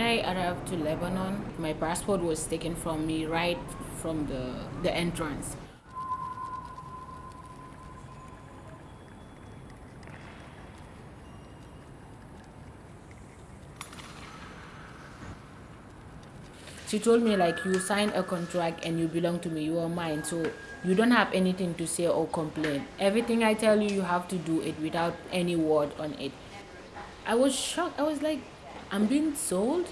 I arrived to Lebanon, my passport was taken from me right from the, the entrance. she told me like you signed a contract and you belong to me. You are mine. So you don't have anything to say or complain. Everything i tell you you have to do it without any word on it. I was shocked. I was like i'm being sold